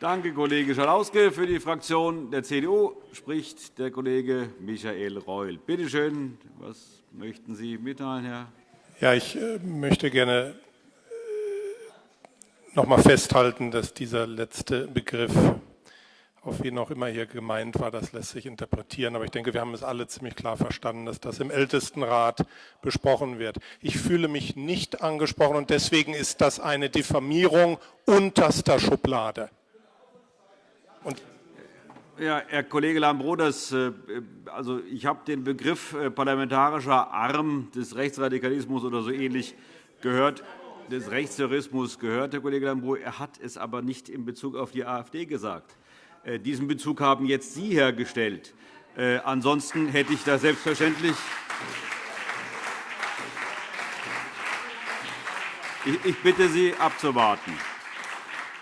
Danke, Kollege Schalauske. Für die Fraktion der CDU spricht der Kollege Michael Reul. Bitte schön, was möchten Sie mitteilen, Herr? Ja, ich äh, möchte gerne äh, noch einmal festhalten, dass dieser letzte Begriff auf wen auch immer hier gemeint war, das lässt sich interpretieren. Aber ich denke, wir haben es alle ziemlich klar verstanden, dass das im Ältestenrat besprochen wird. Ich fühle mich nicht angesprochen und deswegen ist das eine Diffamierung unterster Schublade. Und ja, Herr Kollege Lambrou, äh, also ich habe den Begriff äh, parlamentarischer Arm des Rechtsradikalismus oder so ähnlich gehört, des Rechtsterrorismus gehört, Herr Kollege Lambrou. Er hat es aber nicht in Bezug auf die AfD gesagt. Äh, diesen Bezug haben jetzt Sie hergestellt. Ansonsten hätte ich das selbstverständlich Ich bitte Sie, abzuwarten.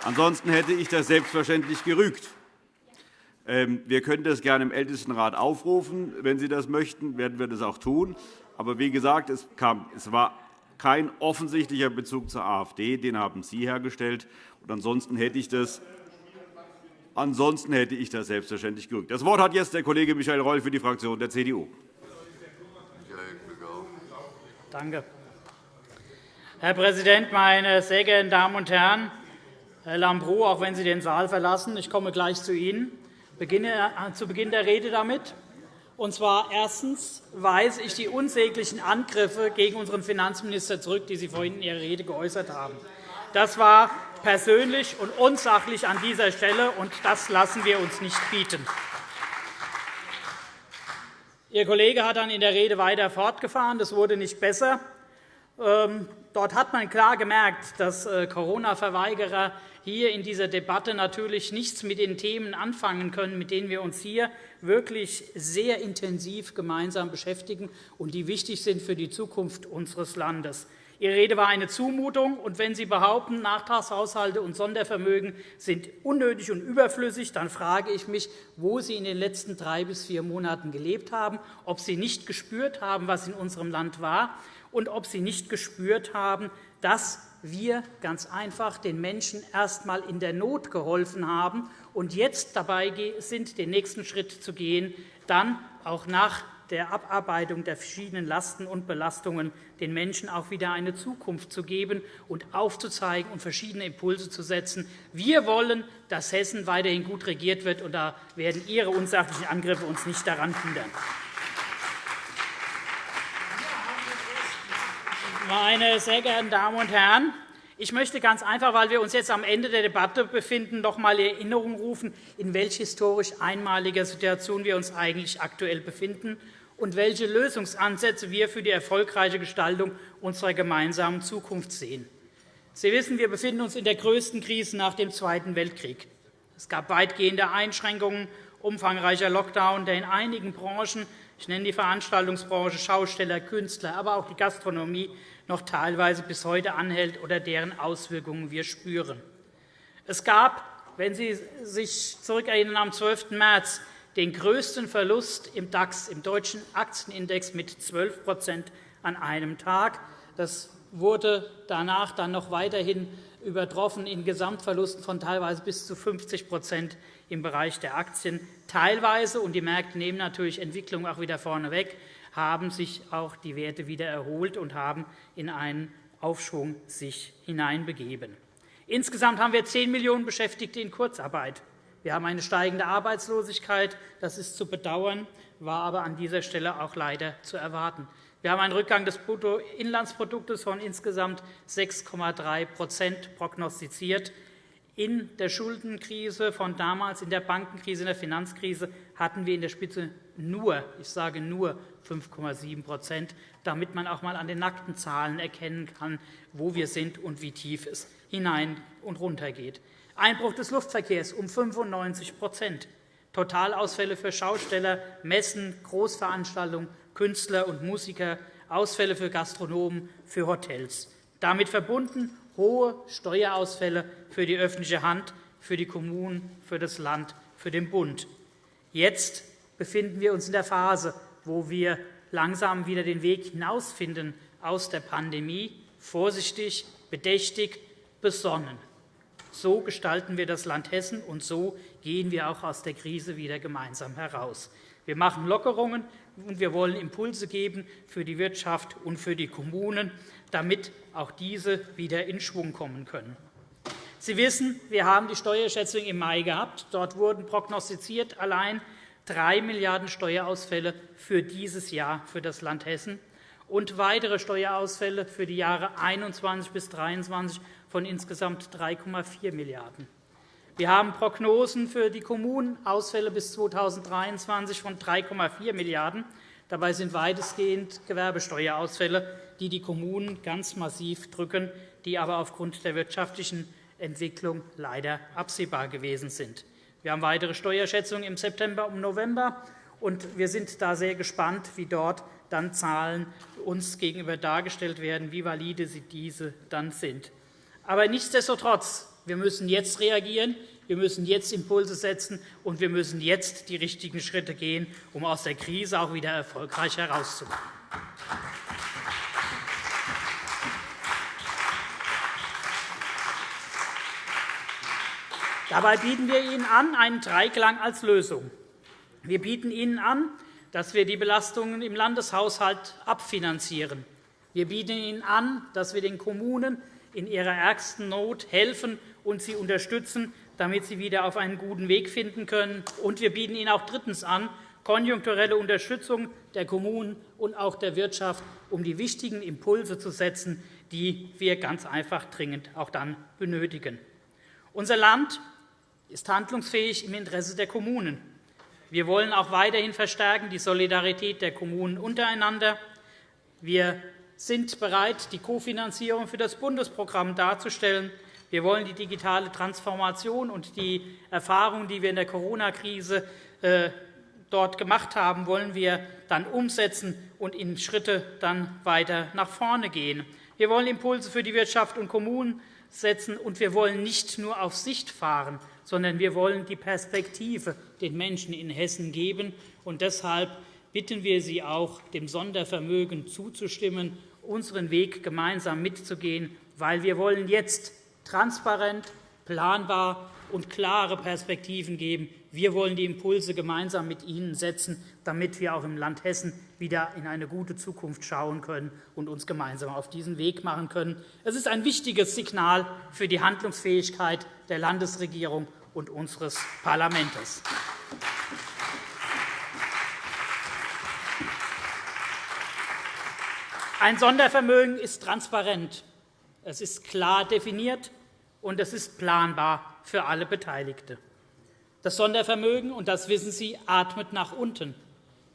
Ansonsten hätte ich das selbstverständlich gerügt. Ähm, wir können das gerne im Ältestenrat aufrufen. Wenn Sie das möchten, werden wir das auch tun. Aber wie gesagt, es, kam, es war kein offensichtlicher Bezug zur AfD. Den haben Sie hergestellt. Und ansonsten hätte ich das Ansonsten hätte ich das selbstverständlich gerückt. Das Wort hat jetzt der Kollege Michael Reul für die Fraktion der CDU. Danke. Herr Präsident, meine sehr geehrten Damen und Herren! Herr Lambrou, auch wenn Sie den Saal verlassen, ich komme gleich zu Ihnen zu Beginn der Rede damit. Und zwar erstens weise ich die unsäglichen Angriffe gegen unseren Finanzminister zurück, die Sie vorhin in Ihrer Rede geäußert haben. Das war persönlich und unsachlich an dieser Stelle, und das lassen wir uns nicht bieten. Ihr Kollege hat dann in der Rede weiter fortgefahren. Das wurde nicht besser. Ähm, dort hat man klar gemerkt, dass äh, Corona-Verweigerer hier in dieser Debatte natürlich nichts mit den Themen anfangen können, mit denen wir uns hier wirklich sehr intensiv gemeinsam beschäftigen und die wichtig sind für die Zukunft unseres Landes. Ihre Rede war eine Zumutung. Und wenn Sie behaupten, Nachtragshaushalte und Sondervermögen sind unnötig und überflüssig, dann frage ich mich, wo Sie in den letzten drei bis vier Monaten gelebt haben, ob Sie nicht gespürt haben, was in unserem Land war, und ob Sie nicht gespürt haben, dass wir ganz einfach den Menschen erst einmal in der Not geholfen haben und jetzt dabei sind, den nächsten Schritt zu gehen, dann auch nach der Abarbeitung der verschiedenen Lasten und Belastungen den Menschen auch wieder eine Zukunft zu geben und aufzuzeigen und verschiedene Impulse zu setzen. Wir wollen, dass Hessen weiterhin gut regiert wird, und da werden Ihre unsachlichen Angriffe uns nicht daran hindern. Meine sehr geehrten Damen und Herren, ich möchte ganz einfach, weil wir uns jetzt am Ende der Debatte befinden, noch einmal in Erinnerung rufen, in welch historisch einmaliger Situation wir uns eigentlich aktuell befinden und welche Lösungsansätze wir für die erfolgreiche Gestaltung unserer gemeinsamen Zukunft sehen. Sie wissen, wir befinden uns in der größten Krise nach dem Zweiten Weltkrieg. Es gab weitgehende Einschränkungen, umfangreicher Lockdown, der in einigen Branchen ich nenne die Veranstaltungsbranche, Schausteller, Künstler, aber auch die Gastronomie noch teilweise bis heute anhält oder deren Auswirkungen wir spüren. Es gab, wenn Sie sich zurückerinnern, am 12. März den größten Verlust im DAX, im deutschen Aktienindex, mit 12% an einem Tag. Das wurde danach dann noch weiterhin übertroffen in Gesamtverlusten von teilweise bis zu 50% im Bereich der Aktien. Teilweise, und die Märkte nehmen natürlich Entwicklung auch wieder vorneweg, haben sich auch die Werte wieder erholt und haben in einen Aufschwung sich hineinbegeben. Insgesamt haben wir 10 Millionen Beschäftigte in Kurzarbeit. Wir haben eine steigende Arbeitslosigkeit. Das ist zu bedauern, war aber an dieser Stelle auch leider zu erwarten. Wir haben einen Rückgang des Bruttoinlandsproduktes von insgesamt 6,3% prognostiziert. In der Schuldenkrise von damals, in der Bankenkrise, in der Finanzkrise hatten wir in der Spitze nur, ich sage nur 5,7% damit man auch einmal an den nackten Zahlen erkennen kann, wo wir sind und wie tief es hinein und runter geht. Einbruch des Luftverkehrs um 95% Totalausfälle für Schausteller, Messen, Großveranstaltungen, Künstler und Musiker, Ausfälle für Gastronomen, für Hotels. Damit verbunden hohe Steuerausfälle für die öffentliche Hand, für die Kommunen, für das Land, für den Bund. Jetzt befinden wir uns in der Phase, wo wir langsam wieder den Weg hinausfinden aus der Pandemie, vorsichtig, bedächtig, besonnen. So gestalten wir das Land Hessen, und so gehen wir auch aus der Krise wieder gemeinsam heraus. Wir machen Lockerungen, und wir wollen Impulse geben für die Wirtschaft und für die Kommunen, damit auch diese wieder in Schwung kommen können. Sie wissen, wir haben die Steuerschätzung im Mai gehabt. Dort wurden prognostiziert allein 3 Milliarden € Steuerausfälle für dieses Jahr für das Land Hessen und weitere Steuerausfälle für die Jahre 2021 bis 2023 von insgesamt 3,4 Milliarden €. Wir haben Prognosen für die Kommunen, Ausfälle bis 2023 von 3,4 Milliarden €. Dabei sind weitestgehend Gewerbesteuerausfälle, die die Kommunen ganz massiv drücken, die aber aufgrund der wirtschaftlichen Entwicklung leider absehbar gewesen sind. Wir haben weitere Steuerschätzungen im September und November, und wir sind da sehr gespannt, wie dort dann Zahlen uns gegenüber dargestellt werden, wie valide diese dann sind. Aber nichtsdestotrotz wir müssen jetzt reagieren, wir müssen jetzt Impulse setzen, und wir müssen jetzt die richtigen Schritte gehen, um aus der Krise auch wieder erfolgreich herauszukommen. Dabei bieten wir Ihnen an einen Dreiklang als Lösung. Wir bieten Ihnen an, dass wir die Belastungen im Landeshaushalt abfinanzieren. Wir bieten Ihnen an, dass wir den Kommunen in ihrer ärgsten Not helfen und sie unterstützen, damit sie wieder auf einen guten Weg finden können. Und wir bieten Ihnen auch drittens an, konjunkturelle Unterstützung der Kommunen und auch der Wirtschaft, um die wichtigen Impulse zu setzen, die wir ganz einfach dringend auch dann benötigen. Unser Land ist handlungsfähig im Interesse der Kommunen. Wir wollen auch weiterhin verstärken die Solidarität der Kommunen untereinander. Wir sind bereit, die Kofinanzierung für das Bundesprogramm darzustellen. Wir wollen die digitale Transformation und die Erfahrungen, die wir in der Corona-Krise äh, dort gemacht haben, wollen wir dann umsetzen und in Schritte dann weiter nach vorne gehen. Wir wollen Impulse für die Wirtschaft und Kommunen setzen, und wir wollen nicht nur auf Sicht fahren, sondern wir wollen die Perspektive den Menschen in Hessen geben. Und deshalb bitten wir Sie auch, dem Sondervermögen zuzustimmen, unseren Weg gemeinsam mitzugehen, weil wir wollen jetzt transparent, planbar und klare Perspektiven geben. Wir wollen die Impulse gemeinsam mit Ihnen setzen, damit wir auch im Land Hessen wieder in eine gute Zukunft schauen können und uns gemeinsam auf diesen Weg machen können. Es ist ein wichtiges Signal für die Handlungsfähigkeit der Landesregierung und unseres Parlaments. Ein Sondervermögen ist transparent. Es ist klar definiert, und es ist planbar für alle Beteiligten. Das Sondervermögen, und das wissen Sie, atmet nach unten.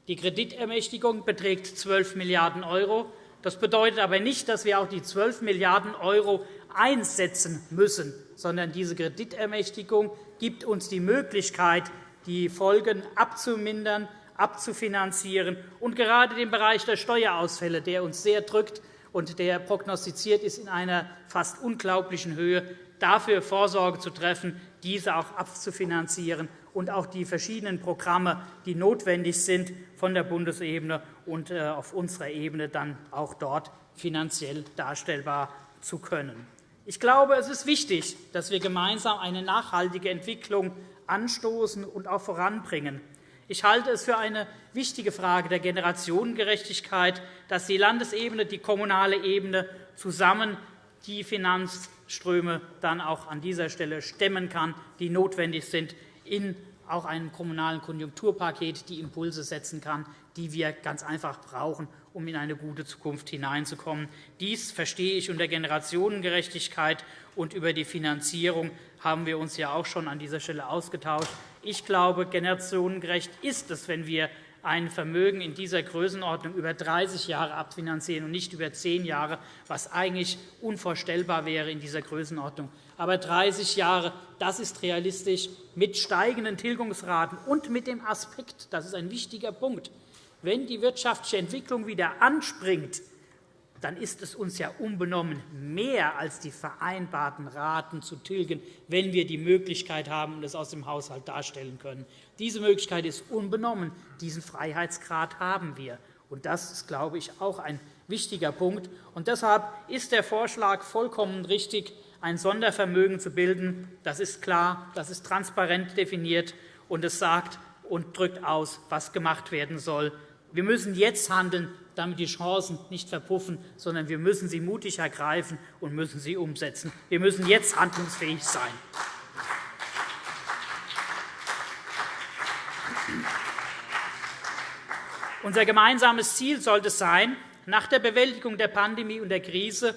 Die Kreditermächtigung beträgt 12 Milliarden €. Das bedeutet aber nicht, dass wir auch die 12 Milliarden € einsetzen müssen, sondern diese Kreditermächtigung gibt uns die Möglichkeit, die Folgen abzumindern, abzufinanzieren und gerade den Bereich der Steuerausfälle, der uns sehr drückt und der prognostiziert ist in einer fast unglaublichen Höhe, dafür Vorsorge zu treffen, diese auch abzufinanzieren und auch die verschiedenen Programme, die notwendig sind, von der Bundesebene und äh, auf unserer Ebene dann auch dort finanziell darstellbar zu können. Ich glaube, es ist wichtig, dass wir gemeinsam eine nachhaltige Entwicklung anstoßen und auch voranbringen. Ich halte es für eine wichtige Frage der Generationengerechtigkeit, dass die Landesebene, die kommunale Ebene zusammen die Finanzströme dann auch an dieser Stelle stemmen kann, die notwendig sind, in auch einem kommunalen Konjunkturpaket die Impulse setzen kann, die wir ganz einfach brauchen, um in eine gute Zukunft hineinzukommen. Dies verstehe ich unter Generationengerechtigkeit, und über die Finanzierung haben wir uns ja auch schon an dieser Stelle ausgetauscht. Ich glaube, generationengerecht ist es, wenn wir ein Vermögen in dieser Größenordnung über 30 Jahre abfinanzieren und nicht über zehn Jahre, was eigentlich unvorstellbar wäre in dieser Größenordnung. Aber 30 Jahre, das ist realistisch mit steigenden Tilgungsraten und mit dem Aspekt, das ist ein wichtiger Punkt, wenn die wirtschaftliche Entwicklung wieder anspringt, dann ist es uns ja unbenommen mehr als die vereinbarten Raten zu tilgen, wenn wir die Möglichkeit haben und es aus dem Haushalt darstellen können. Diese Möglichkeit ist unbenommen. Diesen Freiheitsgrad haben wir. Und das ist, glaube ich, auch ein wichtiger Punkt. Und deshalb ist der Vorschlag vollkommen richtig, ein Sondervermögen zu bilden. Das ist klar, das ist transparent definiert, und es sagt und drückt aus, was gemacht werden soll. Wir müssen jetzt handeln, damit die Chancen nicht verpuffen, sondern wir müssen sie mutig ergreifen und müssen sie umsetzen. Wir müssen jetzt handlungsfähig sein. Unser gemeinsames Ziel sollte sein, nach der Bewältigung der Pandemie und der Krise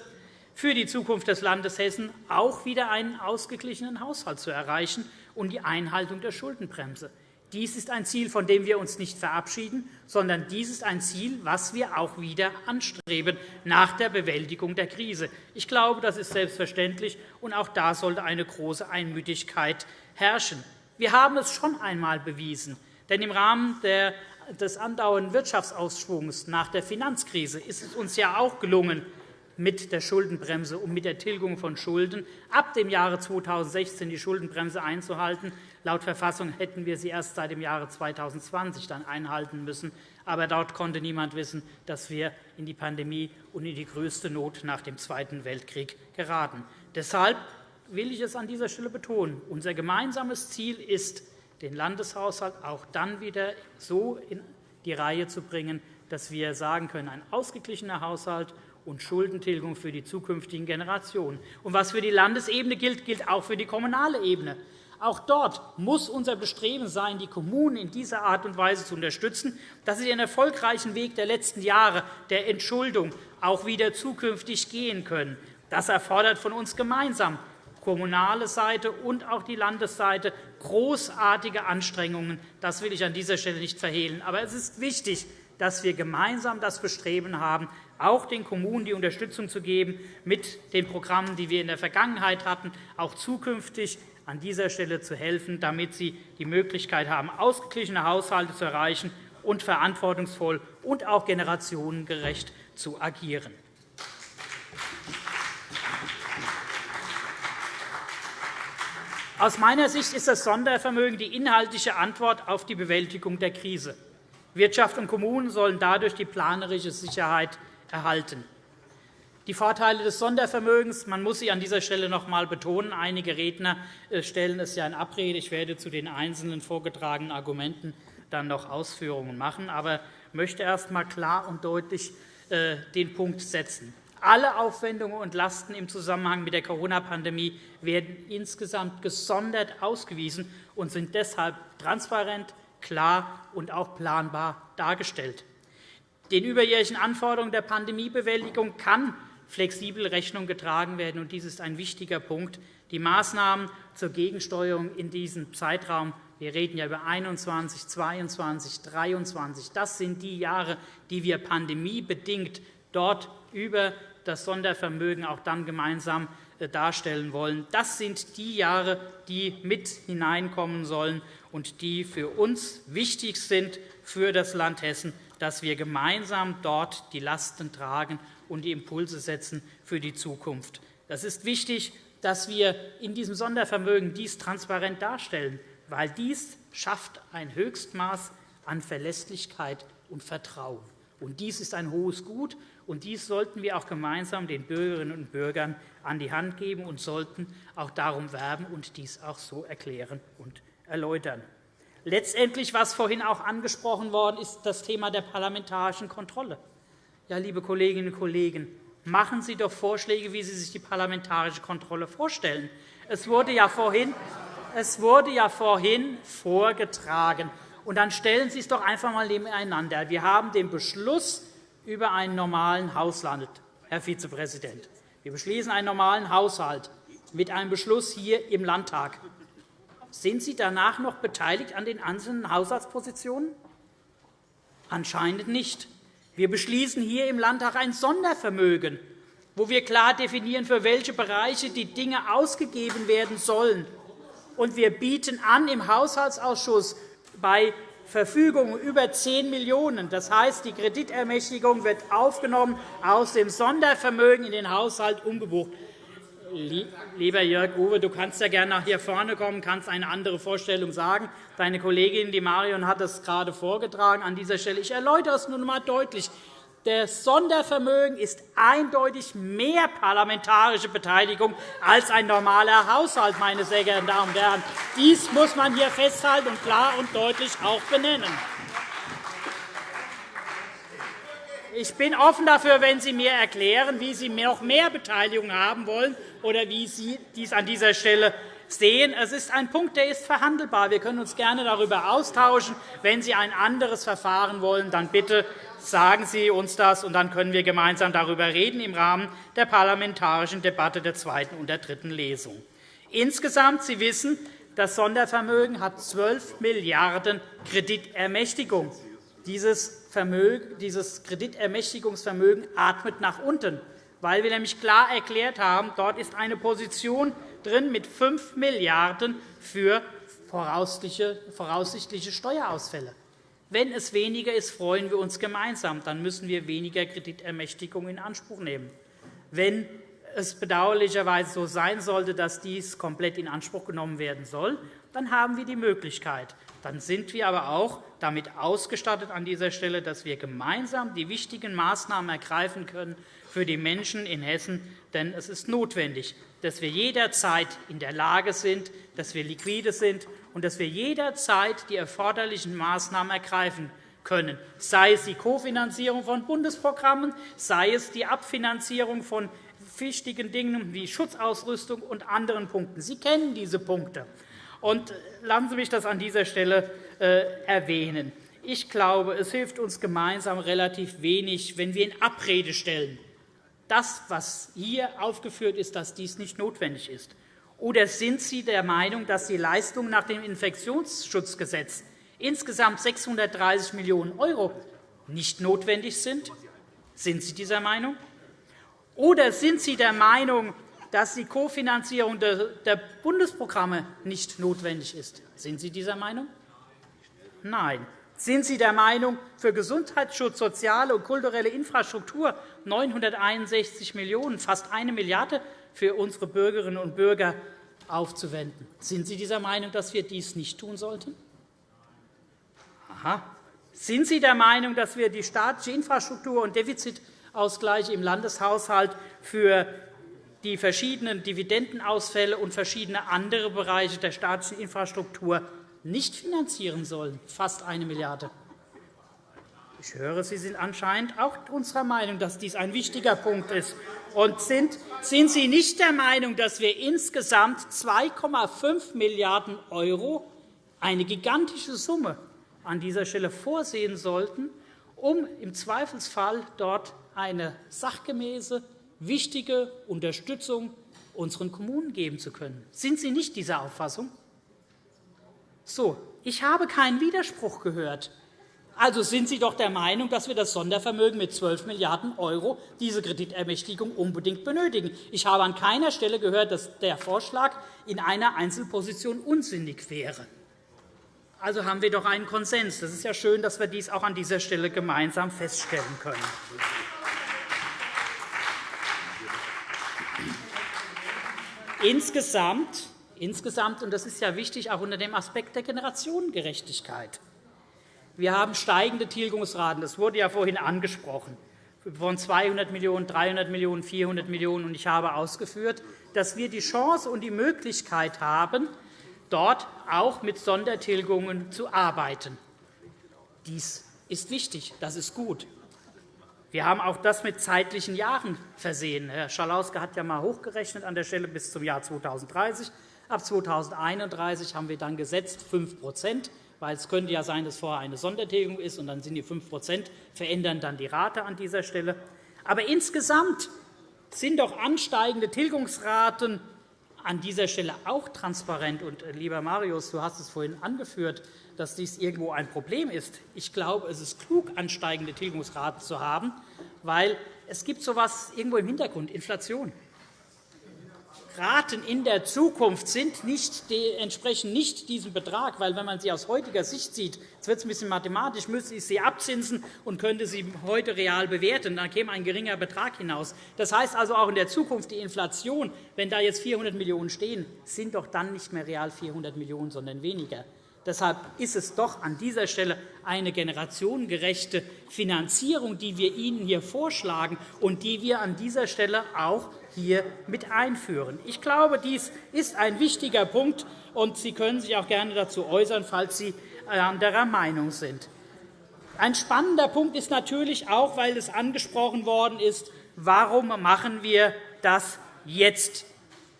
für die Zukunft des Landes Hessen auch wieder einen ausgeglichenen Haushalt zu erreichen und die Einhaltung der Schuldenbremse. Dies ist ein Ziel, von dem wir uns nicht verabschieden, sondern dies ist ein Ziel, das wir auch wieder anstreben nach der Bewältigung der Krise. Ich glaube, das ist selbstverständlich, und auch da sollte eine große Einmütigkeit herrschen. Wir haben es schon einmal bewiesen, denn im Rahmen des andauernden Wirtschaftsausschwungs nach der Finanzkrise ist es uns ja auch gelungen, mit der Schuldenbremse und mit der Tilgung von Schulden ab dem Jahre 2016 die Schuldenbremse einzuhalten. Laut Verfassung hätten wir sie erst seit dem Jahre 2020 dann einhalten müssen. Aber dort konnte niemand wissen, dass wir in die Pandemie und in die größte Not nach dem Zweiten Weltkrieg geraten. Deshalb will ich es an dieser Stelle betonen. Unser gemeinsames Ziel ist, den Landeshaushalt auch dann wieder so in die Reihe zu bringen, dass wir sagen können, ein ausgeglichener Haushalt und Schuldentilgung für die zukünftigen Generationen. Und was für die Landesebene gilt, gilt auch für die kommunale Ebene. Auch dort muss unser Bestreben sein, die Kommunen in dieser Art und Weise zu unterstützen, dass sie den erfolgreichen Weg der letzten Jahre der Entschuldung auch wieder zukünftig gehen können. Das erfordert von uns gemeinsam kommunale Seite und auch die Landesseite großartige Anstrengungen. Das will ich an dieser Stelle nicht verhehlen. Aber es ist wichtig, dass wir gemeinsam das Bestreben haben, auch den Kommunen die Unterstützung zu geben mit den Programmen, die wir in der Vergangenheit hatten, auch zukünftig an dieser Stelle zu helfen, damit sie die Möglichkeit haben, ausgeglichene Haushalte zu erreichen und verantwortungsvoll und auch generationengerecht zu agieren. Aus meiner Sicht ist das Sondervermögen die inhaltliche Antwort auf die Bewältigung der Krise. Wirtschaft und Kommunen sollen dadurch die planerische Sicherheit erhalten. Die Vorteile des Sondervermögens, man muss sie an dieser Stelle noch einmal betonen. Einige Redner äh, stellen es ja in Abrede. Ich werde zu den einzelnen vorgetragenen Argumenten dann noch Ausführungen machen, aber möchte erst einmal klar und deutlich äh, den Punkt setzen. Alle Aufwendungen und Lasten im Zusammenhang mit der Corona-Pandemie werden insgesamt gesondert ausgewiesen und sind deshalb transparent, klar und auch planbar dargestellt. Den überjährigen Anforderungen der Pandemiebewältigung kann flexibel Rechnung getragen werden. und Dies ist ein wichtiger Punkt. Die Maßnahmen zur Gegensteuerung in diesem Zeitraum wir reden ja über 21, 22, 23. Das sind die Jahre, die wir pandemiebedingt dort über das Sondervermögen auch dann gemeinsam äh, darstellen wollen. Das sind die Jahre, die mit hineinkommen sollen und die für uns wichtig sind für das Land Hessen, dass wir gemeinsam dort die Lasten tragen und die Impulse setzen für die Zukunft. Das ist wichtig, dass wir in diesem Sondervermögen dies transparent darstellen, weil dies schafft ein Höchstmaß an Verlässlichkeit und Vertrauen. Und dies ist ein hohes Gut, und dies sollten wir auch gemeinsam den Bürgerinnen und Bürgern an die Hand geben und sollten auch darum werben und dies auch so erklären und erläutern. Letztendlich, was vorhin auch angesprochen worden ist, das Thema der parlamentarischen Kontrolle. Ja, liebe Kolleginnen und Kollegen, machen Sie doch Vorschläge, wie Sie sich die parlamentarische Kontrolle vorstellen. Es wurde ja vorhin, es wurde ja vorhin vorgetragen. Und dann stellen Sie es doch einfach einmal nebeneinander. Wir haben den Beschluss über einen normalen Haushalt, Herr Vizepräsident. Wir beschließen einen normalen Haushalt mit einem Beschluss hier im Landtag. Sind Sie danach noch beteiligt an den einzelnen Haushaltspositionen? Anscheinend nicht. Wir beschließen hier im Landtag ein Sondervermögen, wo wir klar definieren, für welche Bereiche die Dinge ausgegeben werden sollen. Und wir bieten an, im Haushaltsausschuss bei Verfügungen über 10 Millionen €. Das heißt, die Kreditermächtigung wird aufgenommen, aus dem Sondervermögen in den Haushalt umgebucht. Lieber Jörg Uwe, du kannst ja gerne nach hier vorne kommen, kannst eine andere Vorstellung sagen. Deine Kollegin, die Marion, hat es gerade vorgetragen. An dieser Stelle. Ich erläutere es nun einmal deutlich. Das Sondervermögen ist eindeutig mehr parlamentarische Beteiligung als ein normaler Haushalt, meine sehr geehrten Damen und Herren. Dies muss man hier festhalten und klar und deutlich auch benennen. Ich bin offen dafür, wenn Sie mir erklären, wie Sie noch mehr Beteiligung haben wollen oder wie Sie dies an dieser Stelle sehen. Es ist ein Punkt, der ist verhandelbar. Wir können uns gerne darüber austauschen. Wenn Sie ein anderes Verfahren wollen, dann bitte Sagen Sie uns das, und dann können wir gemeinsam darüber reden im Rahmen der parlamentarischen Debatte der zweiten und der dritten Lesung. Insgesamt, Sie wissen, das Sondervermögen hat 12 Milliarden € Kreditermächtigung. Dieses, dieses Kreditermächtigungsvermögen atmet nach unten, weil wir nämlich klar erklärt haben, dort ist eine Position drin mit 5 Milliarden € für voraussichtliche Steuerausfälle. Wenn es weniger ist, freuen wir uns gemeinsam. Dann müssen wir weniger Kreditermächtigung in Anspruch nehmen. Wenn es bedauerlicherweise so sein sollte, dass dies komplett in Anspruch genommen werden soll, dann haben wir die Möglichkeit. Dann sind wir aber auch damit ausgestattet an dieser Stelle, dass wir gemeinsam die wichtigen Maßnahmen ergreifen können für die Menschen in Hessen. Denn es ist notwendig, dass wir jederzeit in der Lage sind, dass wir liquide sind und dass wir jederzeit die erforderlichen Maßnahmen ergreifen können, sei es die Kofinanzierung von Bundesprogrammen, sei es die Abfinanzierung von wichtigen Dingen wie Schutzausrüstung und anderen Punkten. Sie kennen diese Punkte. Und lassen Sie mich das an dieser Stelle äh, erwähnen. Ich glaube, es hilft uns gemeinsam relativ wenig, wenn wir in Abrede stellen, das, was hier aufgeführt ist, dass dies nicht notwendig ist. Oder sind Sie der Meinung, dass die Leistungen nach dem Infektionsschutzgesetz insgesamt 630 Millionen € nicht notwendig sind? Sind Sie dieser Meinung? Oder sind Sie der Meinung, dass die Kofinanzierung der Bundesprogramme nicht notwendig ist? Sind Sie dieser Meinung? Nein. Sind Sie der Meinung, für Gesundheitsschutz, soziale und kulturelle Infrastruktur 961 Millionen €, fast eine Milliarde für unsere Bürgerinnen und Bürger aufzuwenden. Sind Sie dieser Meinung, dass wir dies nicht tun sollten? Aha. Sind Sie der Meinung, dass wir die staatliche Infrastruktur und Defizitausgleiche im Landeshaushalt für die verschiedenen Dividendenausfälle und verschiedene andere Bereiche der staatlichen Infrastruktur nicht finanzieren sollen? Fast eine Milliarde €. Ich höre, Sie sind anscheinend auch unserer Meinung, dass dies ein wichtiger Punkt ist. Und sind, sind Sie nicht der Meinung, dass wir insgesamt 2,5 Milliarden €, eine gigantische Summe, an dieser Stelle vorsehen sollten, um im Zweifelsfall dort eine sachgemäße, wichtige Unterstützung unseren Kommunen geben zu können? Sind Sie nicht dieser Auffassung? So, ich habe keinen Widerspruch gehört. Also sind Sie doch der Meinung, dass wir das Sondervermögen mit 12 Milliarden €, diese Kreditermächtigung, unbedingt benötigen. Ich habe an keiner Stelle gehört, dass der Vorschlag in einer Einzelposition unsinnig wäre. Also haben wir doch einen Konsens. Es ist ja schön, dass wir dies auch an dieser Stelle gemeinsam feststellen können. Insgesamt, insgesamt, und das ist ja wichtig, auch unter dem Aspekt der Generationengerechtigkeit, wir haben steigende Tilgungsraten. Das wurde ja vorhin angesprochen von 200 Millionen €, 300 Millionen €, 400 Millionen €. Ich habe ausgeführt, dass wir die Chance und die Möglichkeit haben, dort auch mit Sondertilgungen zu arbeiten. Dies ist wichtig, das ist gut. Wir haben auch das mit zeitlichen Jahren versehen. Herr Schalauske hat ja einmal hochgerechnet an der Stelle bis zum Jahr 2030. Ab 2031 haben wir dann gesetzt 5 weil es könnte ja sein, dass vorher eine Sondertilgung ist, und dann sind die 5% verändern dann die Rate an dieser Stelle. Aber insgesamt sind doch ansteigende Tilgungsraten an dieser Stelle auch transparent. Und, äh, lieber Marius, du hast es vorhin angeführt, dass dies irgendwo ein Problem ist. Ich glaube, es ist klug, ansteigende Tilgungsraten zu haben, weil es gibt so etwas irgendwo im Hintergrund, Inflation. Raten in der Zukunft sind nicht, entsprechen nicht diesem Betrag, weil wenn man sie aus heutiger Sicht sieht, jetzt wird es ein bisschen mathematisch, müsste ich sie abzinsen und könnte sie heute real bewerten, dann käme ein geringer Betrag hinaus. Das heißt also auch in der Zukunft die Inflation, wenn da jetzt 400 Millionen € stehen, sind doch dann nicht mehr real 400 Millionen €, sondern weniger. Deshalb ist es doch an dieser Stelle eine generationengerechte Finanzierung, die wir Ihnen hier vorschlagen und die wir an dieser Stelle auch hier mit einführen. Ich glaube, dies ist ein wichtiger Punkt, und Sie können sich auch gerne dazu äußern, falls Sie anderer Meinung sind. Ein spannender Punkt ist natürlich auch, weil es angesprochen worden ist, warum machen wir das jetzt?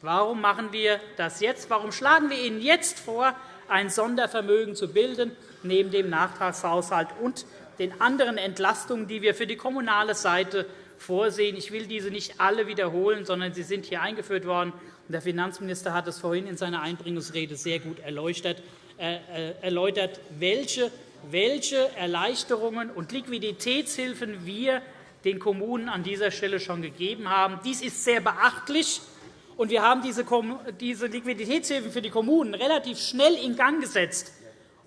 Warum machen wir das jetzt? Warum schlagen wir Ihnen jetzt vor, ein Sondervermögen zu bilden, neben dem Nachtragshaushalt und den anderen Entlastungen, die wir für die kommunale Seite vorsehen? Ich will diese nicht alle wiederholen, sondern sie sind hier eingeführt worden. Der Finanzminister hat es vorhin in seiner Einbringungsrede sehr gut erläutert, äh, erläutert welche welche Erleichterungen und Liquiditätshilfen wir den Kommunen an dieser Stelle schon gegeben haben. Dies ist sehr beachtlich. Und wir haben diese Liquiditätshilfen für die Kommunen relativ schnell in Gang gesetzt,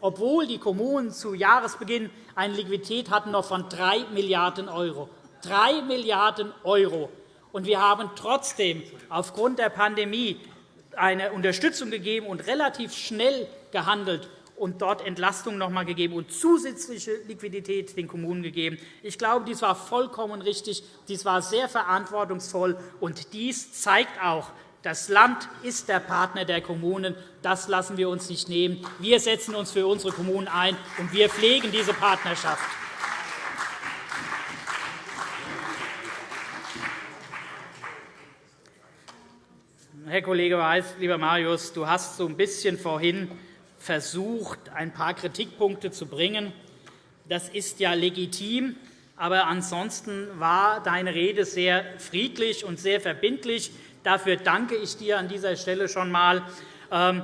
obwohl die Kommunen zu Jahresbeginn eine Liquidität hatten noch von 3 Milliarden €. 3 Milliarden €. Wir haben trotzdem aufgrund der Pandemie eine Unterstützung gegeben und relativ schnell gehandelt und dort Entlastung noch einmal gegeben und zusätzliche Liquidität den Kommunen gegeben. Ich glaube, dies war vollkommen richtig. Dies war sehr verantwortungsvoll. Und dies zeigt auch, das Land ist der Partner der Kommunen. Das lassen wir uns nicht nehmen. Wir setzen uns für unsere Kommunen ein, und wir pflegen diese Partnerschaft. Herr Kollege Weiß, lieber Marius, du hast so ein bisschen vorhin versucht, ein paar Kritikpunkte zu bringen. Das ist ja legitim. Aber ansonsten war deine Rede sehr friedlich und sehr verbindlich. Dafür danke ich dir an dieser Stelle schon einmal. Ähm,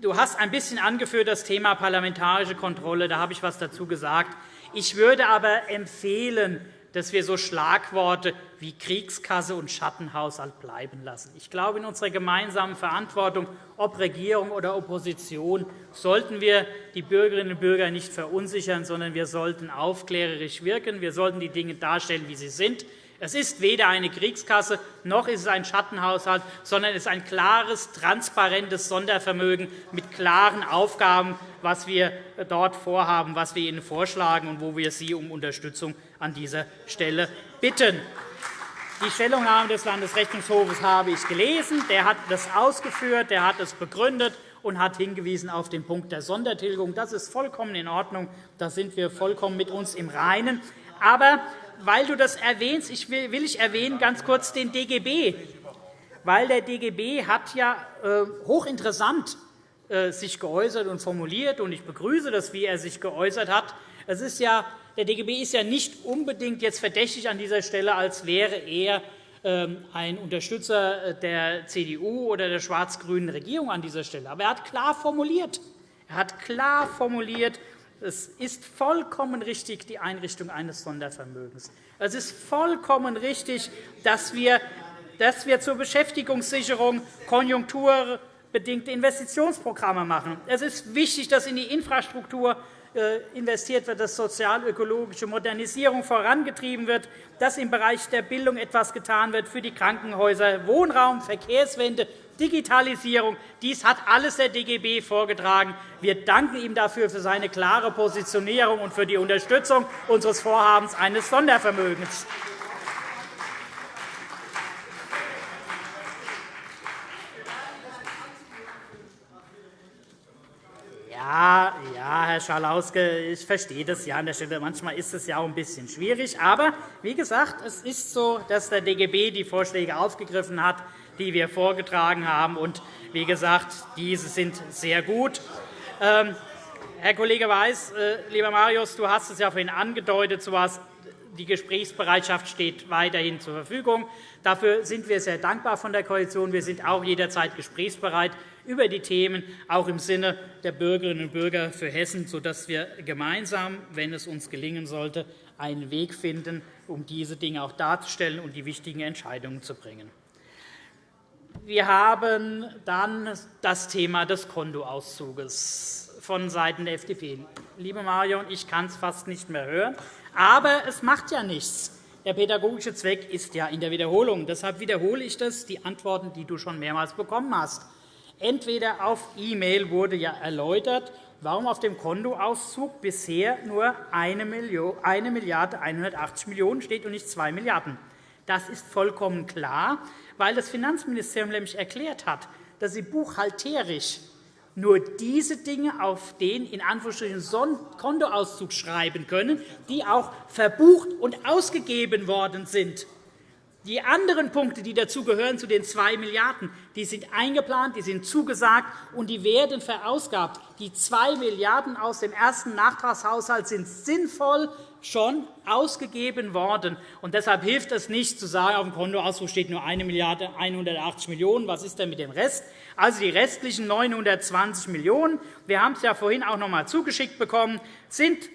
du hast ein bisschen angeführt das Thema parlamentarische Kontrolle. Da habe ich etwas dazu gesagt. Ich würde aber empfehlen, dass wir so Schlagworte wie Kriegskasse und Schattenhaushalt bleiben lassen. Ich glaube, in unserer gemeinsamen Verantwortung, ob Regierung oder Opposition, sollten wir die Bürgerinnen und Bürger nicht verunsichern, sondern wir sollten aufklärerisch wirken. Wir sollten die Dinge darstellen, wie sie sind. Es ist weder eine Kriegskasse noch ist es ein Schattenhaushalt, sondern es ist ein klares, transparentes Sondervermögen mit klaren Aufgaben, was wir dort vorhaben, was wir Ihnen vorschlagen und wo wir Sie um Unterstützung an dieser Stelle bitten. Die Stellungnahme des Landesrechnungshofes habe ich gelesen. Der hat das ausgeführt, der hat es begründet und hat hingewiesen auf den Punkt der Sondertilgung. Das ist vollkommen in Ordnung. Da sind wir vollkommen mit uns im Reinen. Aber weil du das erwähnst, ich will, will ich erwähnen ganz kurz den DGB, weil der DGB hat ja äh, hochinteressant äh, sich geäußert und formuliert, und ich begrüße das, wie er sich geäußert hat. Es ist ja, der DGB ist ja nicht unbedingt jetzt verdächtig an dieser Stelle, als wäre er ähm, ein Unterstützer der CDU oder der schwarz-grünen Regierung an dieser Stelle. Aber er hat klar formuliert, er hat klar formuliert, es ist vollkommen richtig, die Einrichtung eines Sondervermögens. Es ist vollkommen richtig, dass wir, dass wir zur Beschäftigungssicherung konjunkturbedingte Investitionsprogramme machen. Es ist wichtig, dass in die Infrastruktur äh, investiert wird, dass sozial-ökologische Modernisierung vorangetrieben wird, dass im Bereich der Bildung etwas getan wird für die Krankenhäuser, Wohnraum, Verkehrswende, Digitalisierung. Dies hat alles der DGB vorgetragen. Wir danken ihm dafür für seine klare Positionierung und für die Unterstützung unseres Vorhabens eines Sondervermögens. Ja, ja, Herr Schalauske, ich verstehe das ja an der Stelle. Manchmal ist es ja auch ein bisschen schwierig. Aber wie gesagt, es ist so, dass der DGB die Vorschläge aufgegriffen hat die wir vorgetragen haben. Und wie gesagt, diese sind sehr gut. Ähm, Herr Kollege Weiß, äh, lieber Marius, du hast es ja vorhin angedeutet, so was die Gesprächsbereitschaft steht weiterhin zur Verfügung. Dafür sind wir sehr dankbar von der Koalition. Wir sind auch jederzeit gesprächsbereit über die Themen, auch im Sinne der Bürgerinnen und Bürger für Hessen, sodass wir gemeinsam, wenn es uns gelingen sollte, einen Weg finden, um diese Dinge auch darzustellen und die wichtigen Entscheidungen zu bringen. Wir haben dann das Thema des Kontoauszuges vonseiten der FDP. Liebe Marion, ich kann es fast nicht mehr hören. Aber es macht ja nichts. Der pädagogische Zweck ist ja in der Wiederholung. Deshalb wiederhole ich das, die Antworten, die du schon mehrmals bekommen hast. Entweder auf E-Mail wurde ja erläutert, warum auf dem Kontoauszug bisher nur 1 Milliarde 180 Millionen steht und nicht 2 Milliarden. Das ist vollkommen klar, weil das Finanzministerium nämlich erklärt hat, dass sie buchhalterisch nur diese Dinge auf den in Anführungsstrichen Kontoauszug schreiben können, die auch verbucht und ausgegeben worden sind. Die anderen Punkte, die dazugehören, zu den 2 Milliarden die sind eingeplant, die sind zugesagt, und die werden verausgabt. Die 2 Milliarden € aus dem ersten Nachtragshaushalt sind sinnvoll schon ausgegeben worden. Und deshalb hilft es nicht, zu sagen, auf dem Kontoauszug steht nur 1 Milliarde 180 Millionen €. Was ist denn mit dem Rest? Also die restlichen 920 Millionen €, wir haben es ja vorhin auch noch einmal zugeschickt bekommen, sind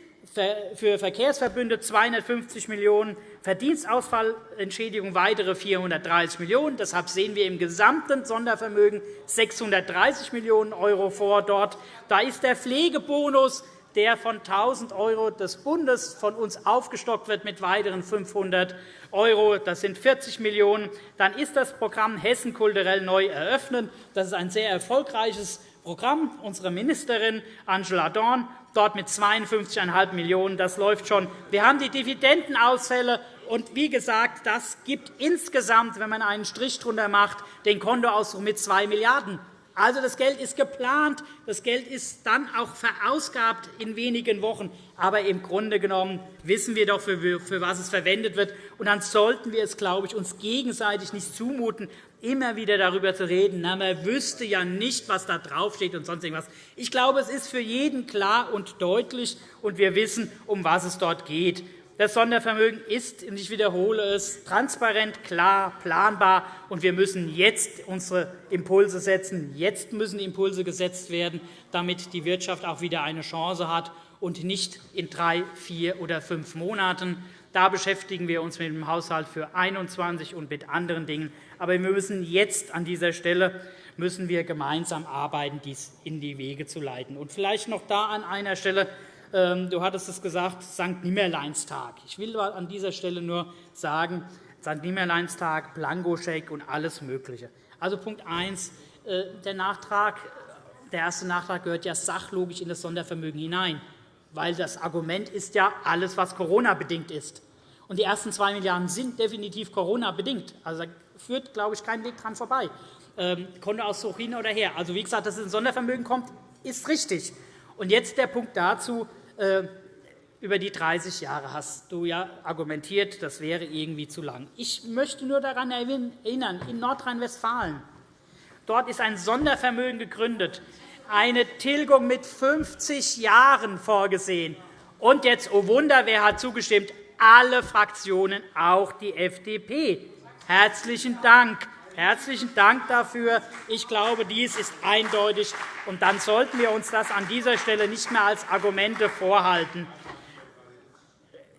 für Verkehrsverbünde 250 Millionen €, Verdienstausfallentschädigung weitere 430 Millionen €. Deshalb sehen wir im gesamten Sondervermögen 630 Millionen € vor. Dort. Da ist der Pflegebonus der von 1.000 € des Bundes von uns aufgestockt wird mit weiteren 500 €. Das sind 40 Millionen €. Dann ist das Programm Hessen kulturell neu eröffnen. Das ist ein sehr erfolgreiches Programm. Unsere Ministerin Angela Dorn dort mit 52,5 Millionen €. Das läuft schon. Wir haben die Dividendenausfälle. Und wie gesagt, das gibt insgesamt, wenn man einen Strich darunter macht, den Kontoauszug mit 2 Milliarden €. Also, das Geld ist geplant, das Geld ist dann auch verausgabt in wenigen Wochen. Aber im Grunde genommen wissen wir doch, für was es verwendet wird. Und dann sollten wir es, glaube ich, uns gegenseitig nicht zumuten, immer wieder darüber zu reden, na, man wüsste ja nicht, was da draufsteht und sonst irgendwas. Ich glaube, es ist für jeden klar und deutlich, und wir wissen, um was es dort geht. Das Sondervermögen ist, und ich wiederhole es, transparent, klar, planbar. Und wir müssen jetzt unsere Impulse setzen. Jetzt müssen Impulse gesetzt werden, damit die Wirtschaft auch wieder eine Chance hat und nicht in drei, vier oder fünf Monaten. Da beschäftigen wir uns mit dem Haushalt für 2021 und mit anderen Dingen. Aber wir müssen jetzt an dieser Stelle müssen wir gemeinsam arbeiten, dies in die Wege zu leiten. Und vielleicht noch da an einer Stelle du hattest es gesagt, St. Nimmerleinstag. Ich will an dieser Stelle nur sagen, St. Nimmerleinstag, Blankoscheck und alles Mögliche. Also Punkt 1. Äh, der, Nachtrag, der erste Nachtrag gehört ja sachlogisch in das Sondervermögen hinein, weil das Argument ist ja alles, was Corona-bedingt ist. Und die ersten 2 Milliarden € sind definitiv Corona-bedingt. Also, da führt, glaube ich, kein Weg dran vorbei. Ähm, Kontoauszug hin oder her. Also, wie gesagt, dass es ins Sondervermögen kommt, ist richtig. Und jetzt der Punkt dazu, über die 30 Jahre hast du ja argumentiert, das wäre irgendwie zu lang. Ich möchte nur daran erinnern, in Nordrhein-Westfalen dort ist ein Sondervermögen gegründet, eine Tilgung mit 50 Jahren vorgesehen. Und jetzt, oh Wunder, wer hat zugestimmt? Alle Fraktionen, auch die FDP. Herzlichen Dank. Herzlichen Dank dafür. Ich glaube, dies ist eindeutig. Und dann sollten wir uns das an dieser Stelle nicht mehr als Argumente vorhalten.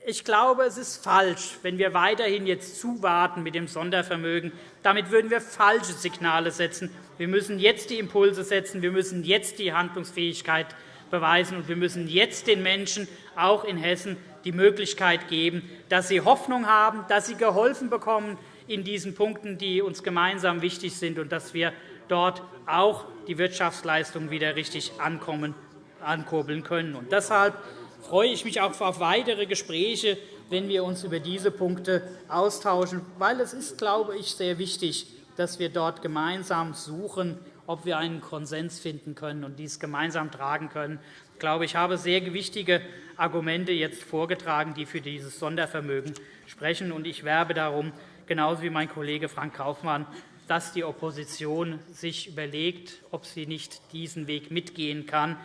Ich glaube, es ist falsch, wenn wir weiterhin jetzt zuwarten mit dem Sondervermögen. Damit würden wir falsche Signale setzen. Wir müssen jetzt die Impulse setzen. Wir müssen jetzt die Handlungsfähigkeit beweisen. Und wir müssen jetzt den Menschen, auch in Hessen, die Möglichkeit geben, dass sie Hoffnung haben, dass sie geholfen bekommen, in diesen Punkten, die uns gemeinsam wichtig sind, und dass wir dort auch die Wirtschaftsleistung wieder richtig ankommen, ankurbeln können. Und deshalb freue ich mich auch auf weitere Gespräche, wenn wir uns über diese Punkte austauschen, weil es ist, glaube ich, sehr wichtig, dass wir dort gemeinsam suchen, ob wir einen Konsens finden können und dies gemeinsam tragen können. Ich glaube, ich habe sehr wichtige Argumente jetzt vorgetragen, die für dieses Sondervermögen sprechen. Ich werbe darum, genauso wie mein Kollege Frank Kaufmann, dass die Opposition sich überlegt, ob sie nicht diesen Weg mitgehen kann.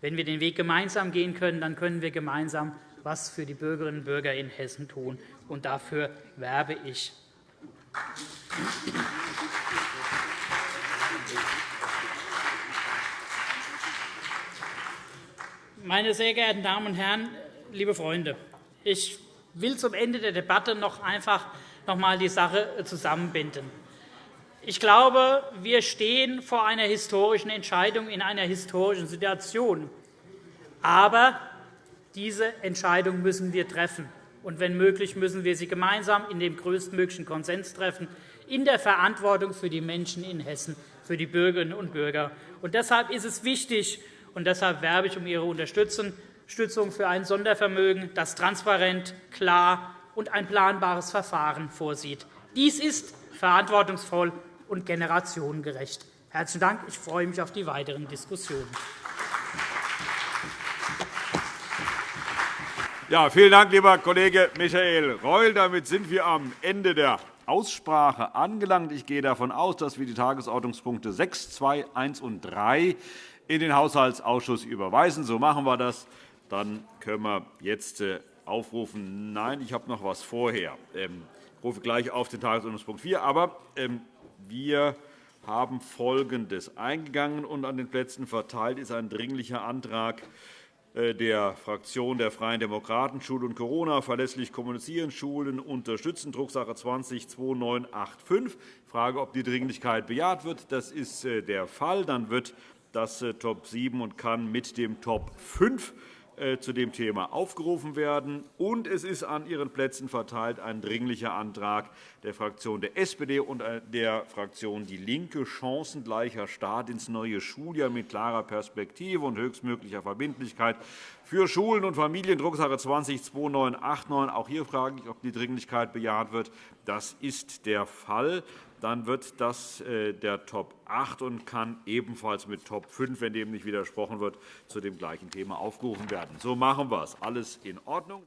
Wenn wir den Weg gemeinsam gehen können, dann können wir gemeinsam etwas für die Bürgerinnen und Bürger in Hessen tun. Und dafür werbe ich. Meine sehr geehrten Damen und Herren, liebe Freunde, ich will zum Ende der Debatte noch einfach noch einmal die Sache zusammenbinden. Ich glaube, wir stehen vor einer historischen Entscheidung in einer historischen Situation. Aber diese Entscheidung müssen wir treffen. Und wenn möglich, müssen wir sie gemeinsam in dem größtmöglichen Konsens treffen, in der Verantwortung für die Menschen in Hessen. für die Bürgerinnen und Bürger. Und deshalb ist es wichtig, und deshalb werbe ich um Ihre Unterstützung für ein Sondervermögen, das transparent, klar und ein planbares Verfahren vorsieht. Dies ist verantwortungsvoll und generationengerecht. Herzlichen Dank. Ich freue mich auf die weiteren Diskussionen. Ja, vielen Dank, lieber Kollege Michael Reul. Damit sind wir am Ende der Aussprache angelangt. Ich gehe davon aus, dass wir die Tagesordnungspunkte 6, 2, 1 und 3 in den Haushaltsausschuss überweisen. So machen wir das. Dann können wir jetzt äh, aufrufen. Nein, ich habe noch etwas vorher. Ähm, ich rufe gleich auf den Tagesordnungspunkt 4. Aber ähm, wir haben Folgendes eingegangen und an den Plätzen verteilt ist ein dringlicher Antrag äh, der Fraktion der Freien Demokraten Schule und Corona verlässlich kommunizieren, Schulen unterstützen, Drucksache 20-2985. Ich frage, ob die Dringlichkeit bejaht wird. Das ist äh, der Fall. Dann wird das äh, Top 7 und kann mit dem Top 5 äh, zu dem Thema aufgerufen werden. Und es ist an Ihren Plätzen verteilt ein dringlicher Antrag der Fraktion der SPD und äh, der Fraktion DIE LINKE, chancengleicher Start ins neue Schuljahr mit klarer Perspektive und höchstmöglicher Verbindlichkeit für Schulen und Familien, Drucksache 20-2989. Auch hier frage ich, ob die Dringlichkeit bejaht wird. Das ist der Fall dann wird das äh, der Top 8 und kann ebenfalls mit Top 5, wenn dem nicht widersprochen wird, zu dem gleichen Thema aufgerufen werden. So machen wir es. Alles in Ordnung.